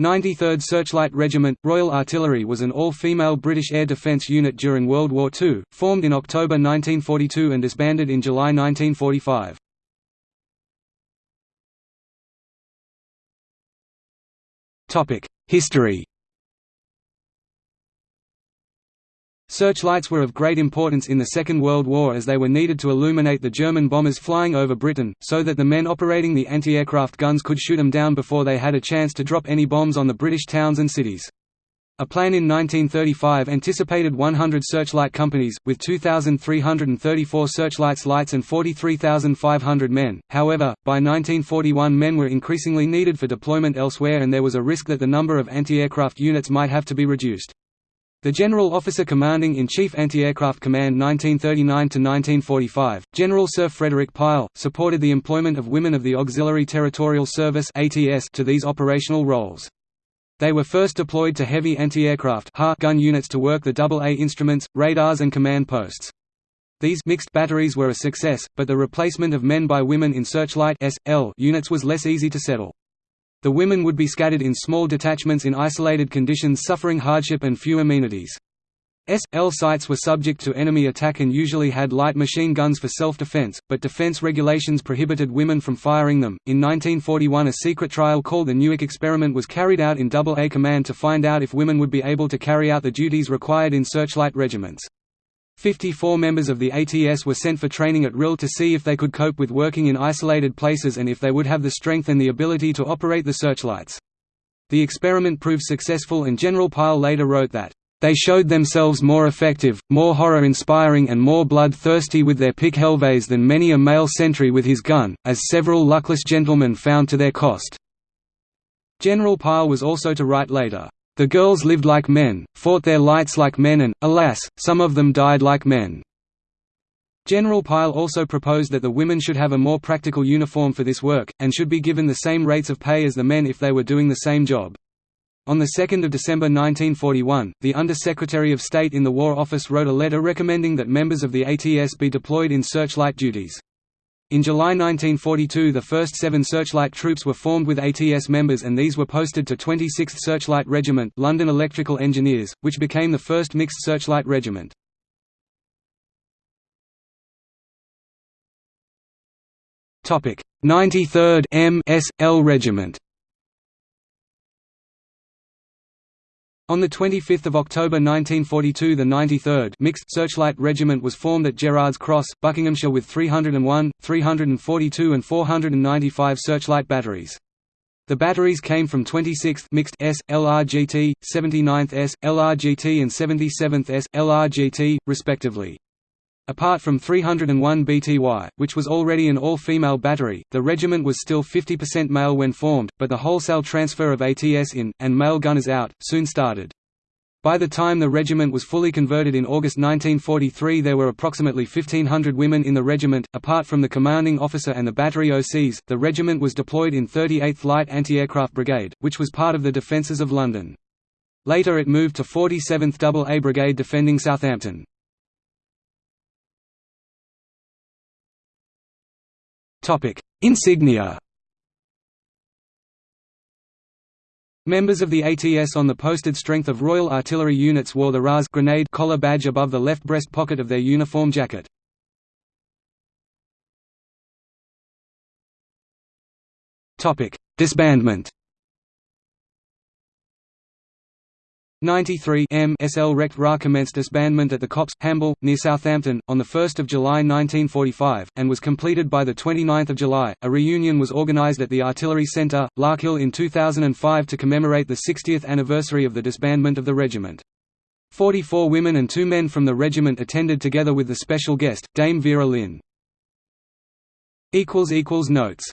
93rd Searchlight Regiment, Royal Artillery was an all-female British air defence unit during World War II, formed in October 1942 and disbanded in July 1945. History Searchlights were of great importance in the Second World War as they were needed to illuminate the German bombers flying over Britain, so that the men operating the anti-aircraft guns could shoot them down before they had a chance to drop any bombs on the British towns and cities. A plan in 1935 anticipated 100 searchlight companies, with 2,334 searchlights lights and 43,500 men, however, by 1941 men were increasingly needed for deployment elsewhere and there was a risk that the number of anti-aircraft units might have to be reduced. The General Officer Commanding in Chief Anti-Aircraft Command 1939–1945, General Sir Frederick Pile, supported the employment of women of the Auxiliary Territorial Service to these operational roles. They were first deployed to heavy anti-aircraft gun units to work the AA instruments, radars and command posts. These mixed batteries were a success, but the replacement of men by women in searchlight units was less easy to settle. The women would be scattered in small detachments in isolated conditions suffering hardship and few amenities. S.L sites were subject to enemy attack and usually had light machine guns for self-defense, but defense regulations prohibited women from firing them. In 1941 a secret trial called the Newark experiment was carried out in AA Command to find out if women would be able to carry out the duties required in searchlight regiments. Fifty-four members of the ATS were sent for training at RIL to see if they could cope with working in isolated places and if they would have the strength and the ability to operate the searchlights. The experiment proved successful and General Pile later wrote that, "...they showed themselves more effective, more horror-inspiring and more blood-thirsty with their pick helvets than many a male sentry with his gun, as several luckless gentlemen found to their cost." General Pile was also to write later, the girls lived like men, fought their lights like men and, alas, some of them died like men. General Pile also proposed that the women should have a more practical uniform for this work, and should be given the same rates of pay as the men if they were doing the same job. On 2 December 1941, the Under-Secretary of State in the War Office wrote a letter recommending that members of the ATS be deployed in searchlight duties. In July 1942 the first seven Searchlight troops were formed with ATS members and these were posted to 26th Searchlight Regiment London Electrical Engineers, which became the first mixed searchlight regiment. Topic: 93rd M.S.L. Regiment. On 25 October 1942 the 93rd Mixed Searchlight Regiment was formed at Gerrards Cross, Buckinghamshire with 301, 342 and 495 searchlight batteries. The batteries came from 26th Mixed S, LRGT, 79th S, LRGT and 77th S, LRGT, respectively. Apart from 301 BTY, which was already an all-female battery, the regiment was still 50% male when formed, but the wholesale transfer of ATS in, and male gunners out, soon started. By the time the regiment was fully converted in August 1943 there were approximately 1500 women in the regiment. Apart from the commanding officer and the battery OCs, the regiment was deployed in 38th Light Anti-Aircraft Brigade, which was part of the defences of London. Later it moved to 47th AA Brigade defending Southampton. Insignia. Members of the ATS on the posted strength of Royal Artillery units wore the RAS grenade collar badge above the left breast pocket of their uniform jacket. Disbandment 93 M SL Rect Ra commenced disbandment at the Copse, Hamble, near Southampton, on 1 July 1945, and was completed by 29 July. A reunion was organised at the Artillery Centre, Larkhill in 2005 to commemorate the 60th anniversary of the disbandment of the regiment. Forty-four women and two men from the regiment attended together with the special guest, Dame Vera Lynn. Notes